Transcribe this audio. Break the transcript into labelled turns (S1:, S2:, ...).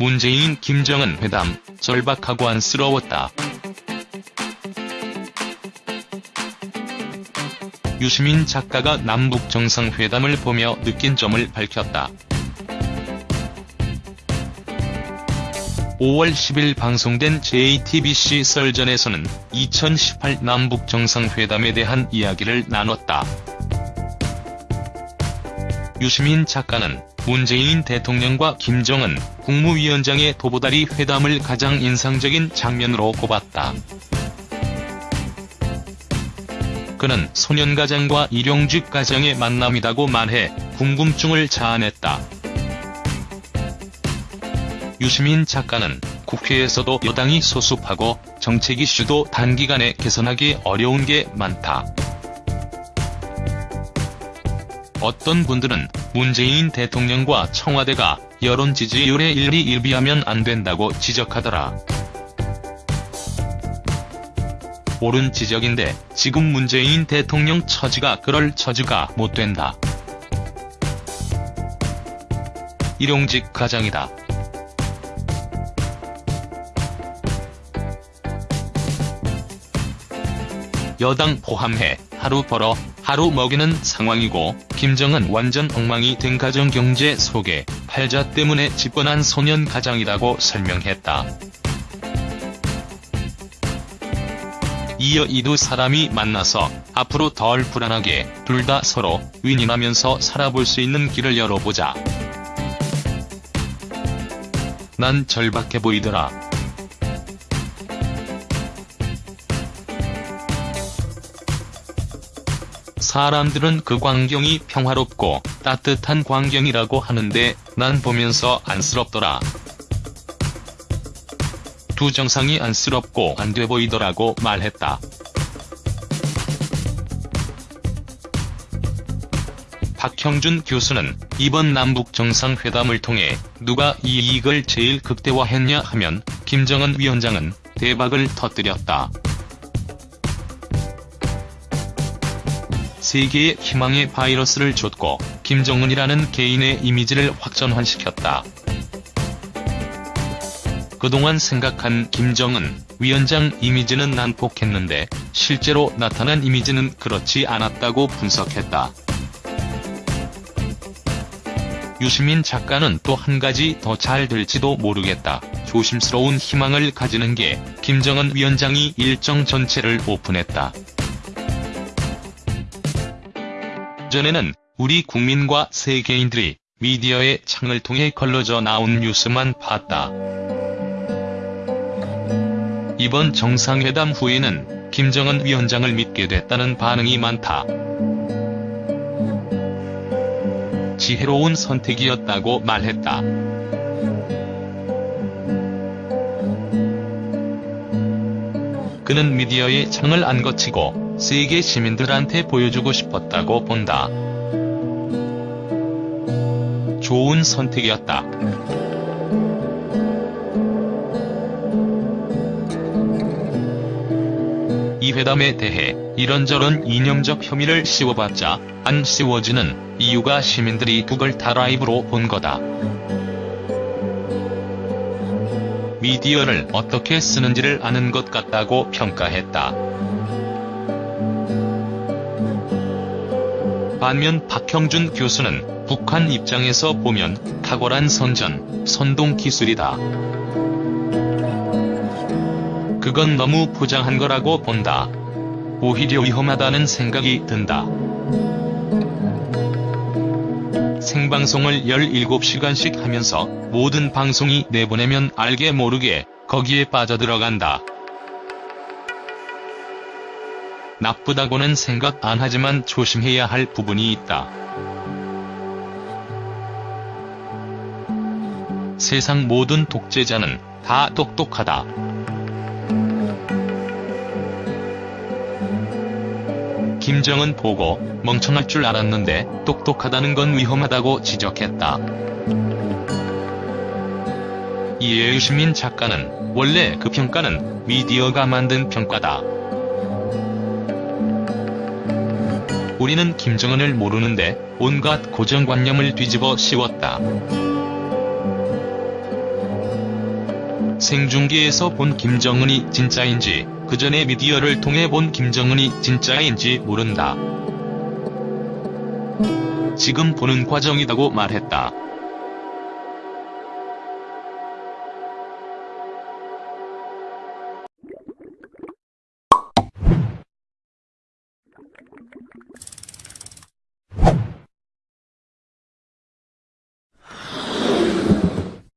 S1: 문재인 김정은 회담 절박하고 안쓰러웠다. 유시민 작가가 남북 정상회담을 보며 느낀 점을 밝혔다. 5월 10일 방송된 JTBC 썰전에서는 2018 남북 정상회담에 대한 이야기를 나눴다. 유시민 작가는 문재인 대통령과 김정은 국무위원장의 도보다리 회담을 가장 인상적인 장면으로 꼽았다. 그는 소년 가장과 일용직 가장의 만남이라고 말해 궁금증을 자아냈다. 유시민 작가는 국회에서도 여당이 소수하고 정책 이슈도 단기간에 개선하기 어려운 게 많다. 어떤 분들은 문재인 대통령과 청와대가 여론 지지율에 일리 일비하면 안 된다고 지적하더라. 옳은 지적인데 지금 문재인 대통령 처지가 그럴 처지가 못 된다. 일용직 가장이다. 여당 포함해 하루 벌어 하루 먹이는 상황이고 김정은 완전 엉망이 된 가정경제 속에 팔자 때문에 집권한 소년 가장이라고 설명했다. 이어 이 두 사람이 만나서 앞으로 덜 불안하게 둘 다 서로 윈윈하면서 살아볼 수 있는 길을 열어보자. 난 절박해 보이더라. 사람들은 그 광경이 평화롭고 따뜻한 광경이라고 하는데 난 보면서 안쓰럽더라. 두 정상이 안쓰럽고 안 돼 보이더라고 말했다. 박형준 교수는 이번 남북 정상회담을 통해 누가 이익을 제일 극대화했냐 하면 김정은 위원장은 대박을 터뜨렸다. 세계에 희망의 바이러스를 줬고 김정은이라는 개인의 이미지를 확전환시켰다. 그동안 생각한 김정은 위원장 이미지는 난폭했는데 실제로 나타난 이미지는 그렇지 않았다고 분석했다. 유시민 작가는 또 한 가지 더 잘 될지도 모르겠다. 조심스러운 희망을 가지는 게 김정은 위원장이 일정 전체를 오픈했다. 전에는 우리 국민과 세계인들이 미디어의 창을 통해 걸러져 나온 뉴스만 봤다. 이번 정상회담 후에는 김정은 위원장을 믿게 됐다는 반응이 많다. 지혜로운 선택이었다고 말했다. 그는 미디어의 창을 안 거치고 세계 시민들한테 보여주고 싶었다고 본다. 좋은 선택이었다. 이 회담에 대해 이런저런 이념적 혐의를 씌워봤자 안 씌워지는 이유가 시민들이 그걸 다 라이브로 본 거다. 미디어를 어떻게 쓰는지를 아는 것 같다고 평가했다. 반면 박형준 교수는 북한 입장에서 보면 탁월한 선전, 선동 기술이다. 그건 너무 포장한 거라고 본다. 오히려 위험하다는 생각이 든다. 생방송을 17시간씩 하면서 모든 방송이 내보내면 알게 모르게 거기에 빠져들어간다. 나쁘다고는 생각 안 하지만 조심해야 할 부분이 있다. 세상 모든 독재자는 다 똑똑하다. 김정은 보고 멍청할 줄 알았는데 똑똑하다는 건 위험하다고 지적했다. 이에 유시민 작가는 원래 그 평가는 미디어가 만든 평가다. 우리는 김정은을 모르는데 온갖 고정관념을 뒤집어 씌웠다. 생중계에서 본 김정은이 진짜인지 그 전에 미디어를 통해 본 김정은이 진짜인지 모른다. 지금 보는 과정이라고 말했다.